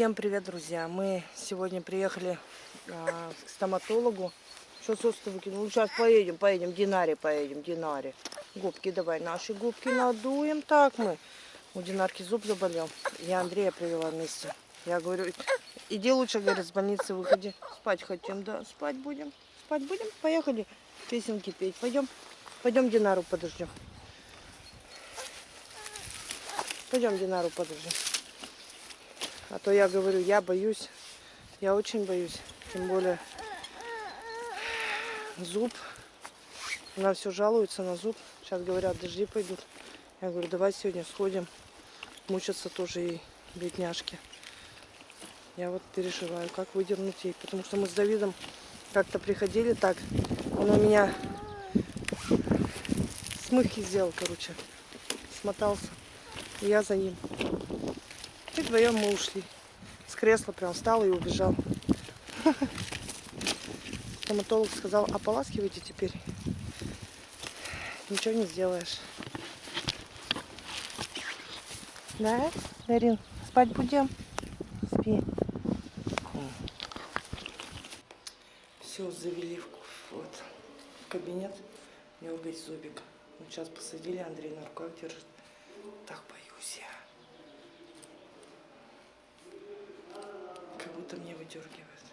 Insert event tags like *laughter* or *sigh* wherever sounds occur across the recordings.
Всем привет, друзья! Мы сегодня приехали а, к стоматологу. Что состо? Ну, сейчас поедем, поедем, Динаре поедем, Динаре. Губки давай, наши губки надуем. Так мы. У Динарки зуб заболел. Я Андрея привела вместе. Я говорю, иди лучше, говорит, с больницы выходи. Спать хотим, да, спать будем. Спать будем? Поехали песенки петь. Пойдем, пойдем Динару подождем. Пойдем Динару подождем. А то я говорю, я боюсь, я очень боюсь. Тем более зуб. Она все жалуется на зуб. Сейчас говорят, дожди пойдут. Я говорю, давай сегодня сходим. Мучатся тоже ей, бедняжки. Я вот переживаю, как выдернуть ей. Потому что мы с Давидом как-то приходили так. Он у меня смывки сделал, короче. Смотался. И я за ним. Вдвоем мы ушли. С кресла прям встал и убежал. Стоматолог сказал, ополаскивайте теперь. Ничего не сделаешь. Да, Дарин? Спать будем? Спи. Все, завели в, вот, в кабинет. У весь зубик. Вот сейчас посадили, Андрей на руках держит. Так боюсь я. Как будто мне выдергивает.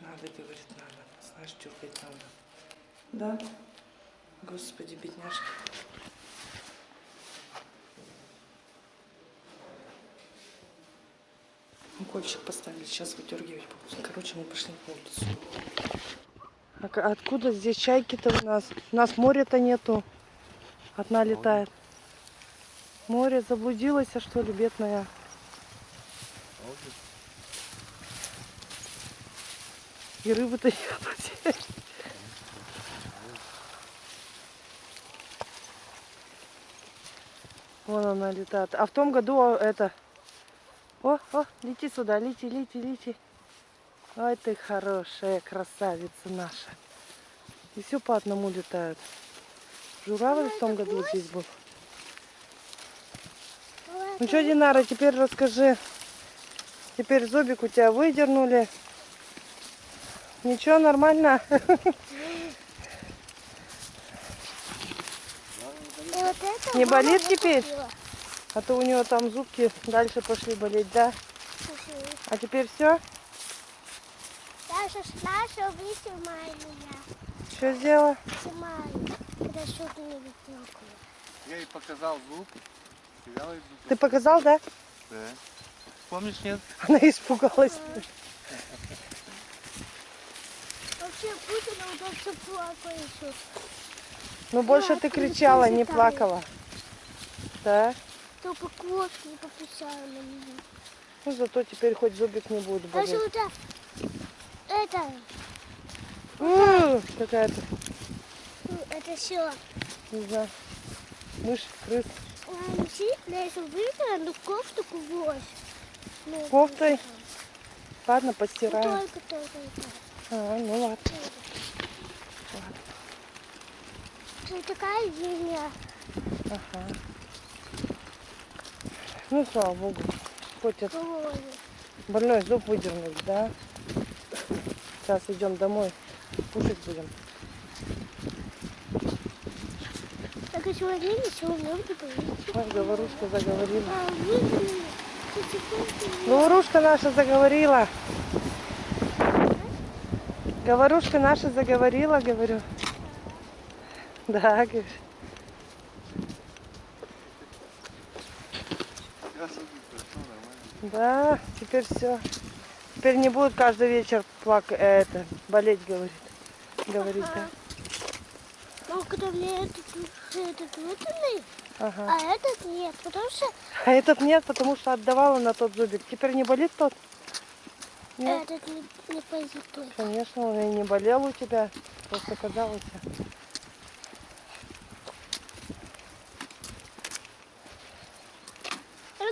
Надо, говорит, надо. Знаешь, дергать надо. Да? Господи, бедняжка. Укольчик поставили, сейчас выдергивать будут. Короче, мы пошли на улицу. А откуда здесь чайки-то у нас? У нас моря-то нету. Одна летает. Море заблудилась, а что ли, бедная? И рыбы-то нет. Вон она летает. А в том году а, это... О, о, лети сюда, лети, лети, лети. Ой, ты хорошая красавица наша. И все по одному летают. Журавль в том году здесь был. Ну что, Динара, теперь расскажи. Теперь зубик у тебя выдернули. Ничего, нормально? Вот Не болит теперь? купила. А то у нее там зубки дальше пошли болеть, да? А теперь все? Даша, Даша, вы снимай меня. Что сделала? Когда не. Я ей показал зуб. Ты показал, да? Да. Помнишь, нет? Она испугалась. Путин вот все плакал еще. Ну больше Да, ты кричала, не плакала. Да? Только кошки не пописала на меня. Ну зато теперь хоть зубик не будет болеть. вот это, это, М, Какая-то, ну, это все. не знаю, мышь, крыс. Ну кофту кувось. Ну, Кофтой? Ладно, ну, постираем. Только, только, только. А, ну ладно. Ты такая зимняя. Ага. Ну, слава богу. Хоть это больной зуб выдернули, да? Сейчас идем домой, кушать будем. Так и сегодня ничего не будет. Ой, говорушка заговорила. А. Говорушка наша заговорила. Говорушка наша заговорила, говорю. Да, говорю. Да, теперь все. Теперь не будут каждый вечер плак... э, это, болеть, говорит. Говорит, да. Ну, когда мне этот, этот выдали, Ага. а этот нет, потому что А этот нет, потому что отдавала на тот зубик. Теперь не болит тот? Нет, этот не, не пойдет. конечно, он и не болел у тебя. Просто казалось.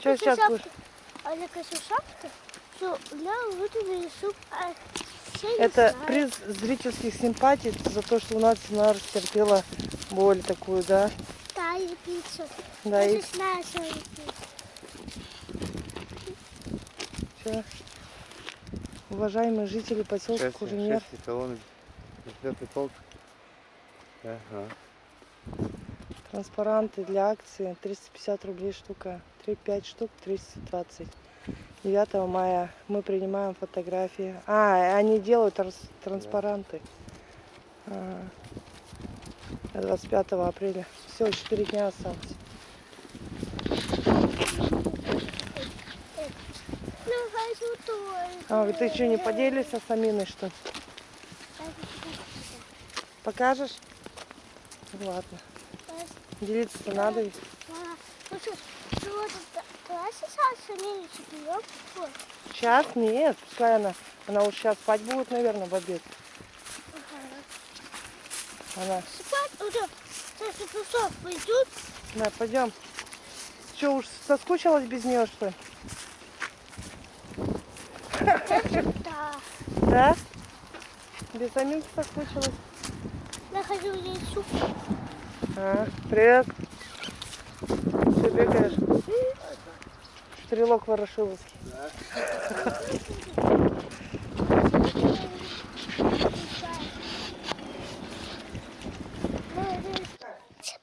Что сейчас будешь? А я хочу шапку, что для выдали суп, а все Это приз зрительских симпатий за то, что у нас она растерпела боль такую, да? Да, и пиццу. Да, я и знаю, что. Приветствую. Уважаемые жители поселка полк. Ага. Транспаранты для акции 350 рублей штука. 3-5 штук 320. 9 мая мы принимаем фотографии. А, они делают транспаранты. А, 25 апреля. Все, 4 дня осталось. Ну, хочу тоже. А, ты что, не поделишься с Аминой, что? Покажешь? Ладно. Делиться-то надо ведь. Сейчас нет, пускай она, она уж сейчас спать будет, наверное, в обед. Она, Спать уже. Сейчас часов пойдут. да, пойдем. Что, уж соскучилась без нее, что ли? Да. Да? Без Аминки соскучилась? Я хочу суп. А, привет. Ты бегаешь? Стрелок Ворошиловский.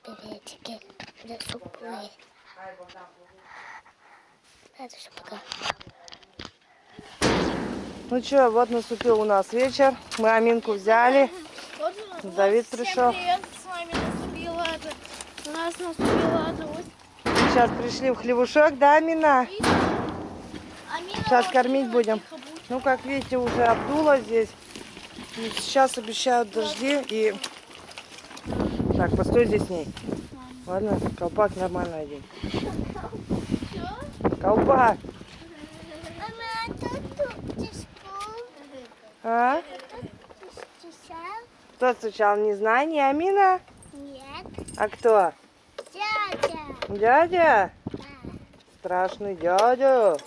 Приветики. Я суп поесть. Ну что, вот наступил у нас вечер. Мы Аминку взяли. Давид пришел. Привет, с вами наступила это. У нас наступила это вот. Сейчас пришли в хлевушок, да, Амина? Сейчас кормить будем. Ну, как видите, уже обдуло здесь. И Сейчас обещают дожди и... Так, постой здесь с ней. Ладно, колпак нормально одень. *laughs* Колпак. Мама, а тут тут ты спал? А? Ты стучал? Кто стучал? Не знаю, не Амина? Нет. А кто? Дядя. Дядя? Да. Страшный дядя.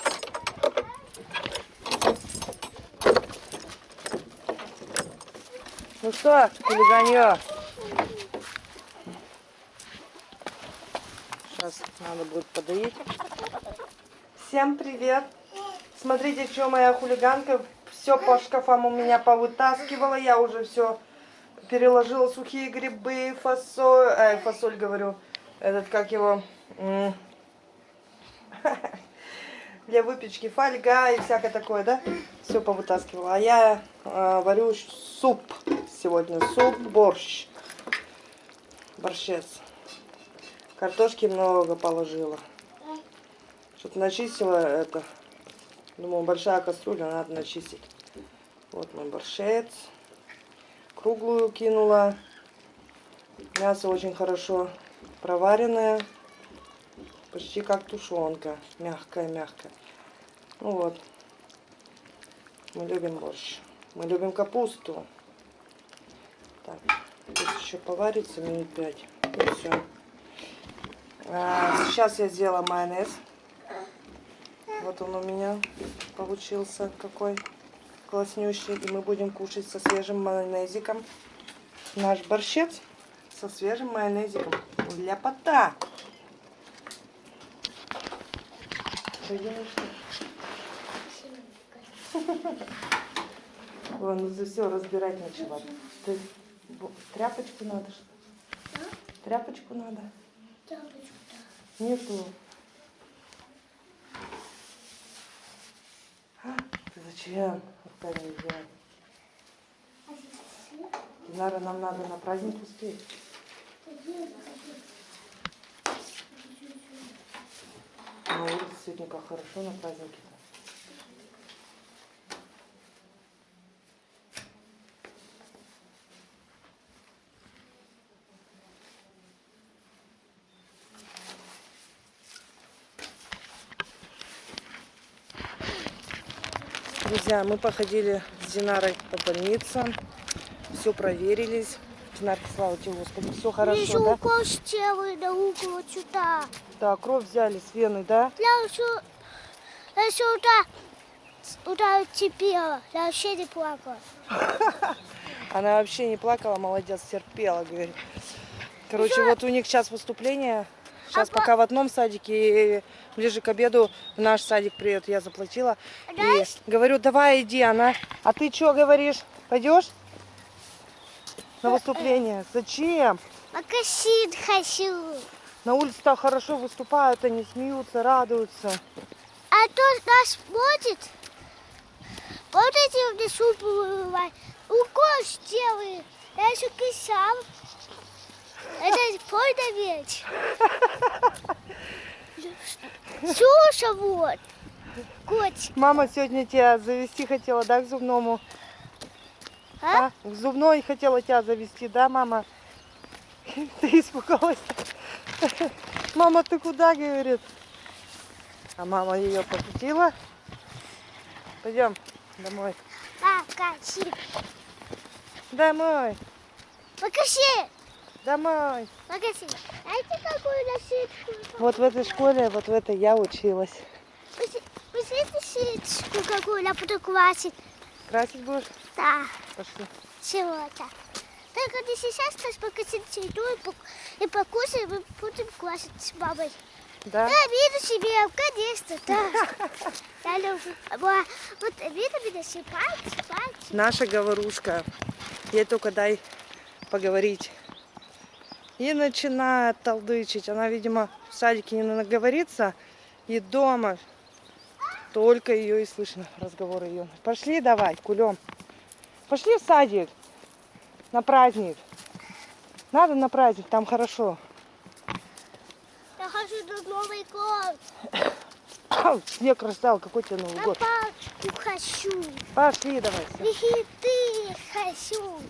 Ну что, хулиганье? Сейчас надо будет подоить. Всем привет! Смотрите, что моя хулиганка все по шкафам у меня повытаскивала. Я уже все переложила сухие грибы, фасоль, ай, фасоль говорю, этот как его, *laughs* для выпечки фольга и всякое такое, да? Все повытаскивала. А я э, варю суп сегодня. Суп, борщ. Борщец. Картошки много положила. Что-то начистила это. Думаю, большая кастрюля, надо начистить. Вот мой борщец. Круглую кинула. Мясо очень хорошо проваренное. Почти как тушенка. Мягкая-мягкая. Ну вот. Мы любим борщ. Мы любим капусту. Так, тут еще поварится минут пять. И все. сейчас я сделала майонез. Вот он у меня получился какой класснющий. И мы будем кушать со свежим майонезиком. Наш борщец со свежим майонезиком. Для пота. *laughs* Ой, ну за все разбирать. Ты бо- тряпочку надо что? Тряпочку надо? Нету. А, зачем? Динара, нам надо на праздник успеть. На улице сегодня как хорошо на празднике. Друзья, мы походили с Динарой по больницам, все проверились. Динарка, слава тебе, Господи, все хорошо, Еще да? укол сделай на угол сюда. Да, кровь взяли с вены, да? Я еще, я сюда, сюда терпела. Я вообще не плакала. *laughs* Она вообще не плакала, молодец, терпела, говорит. Короче, вот у них сейчас выступление Сейчас Ага. пока в одном садике, и ближе к обеду в наш садик приедут. Я заплатила. И говорю, давай иди, она. А ты что говоришь? Пойдешь на выступление? Зачем? Макасин хочу. На улице так хорошо выступают, они смеются, радуются. А то нас будет. Вот эти в лесу бывают. Укол сделали. Я еще писал. Это понял ведь? Слушай, вот. Котик. Мама сегодня тебя завести хотела, да, к зубному? А? А? К зубной хотела тебя завести, да, мама? *laughs* Ты испугалась? Мама, ты куда, говорит? А мама ее покрутила. Пойдем домой. Покажи. Домой, Покажи. Домой. Покажи. Знаете, какую насыпку? Вот в этой школе, вот в этой я училась. Посмотрите сеточку какую я буду классить. Красить будешь? Да. Пошли. Сегодня. Только не сейчас нас покосить еду и, пок- и покушаем, и будем классить с мамой. Да? Да, виду себе, конечно, да. *laughs* Я люблю. Вот виду меня пальцы, пальцы. Наша говорушка. Ей только дай поговорить. И начинает толдычить. Она, видимо, в садике не наговорится. И дома только ее и слышно, разговоры ее. Пошли давай, кулем. Пошли в садик на праздник. Надо на праздник, там хорошо. Я хочу на Новый год. Снег растаял, какой тебе Новый На год. палочку хочу. Пошли давай. И ты хочу.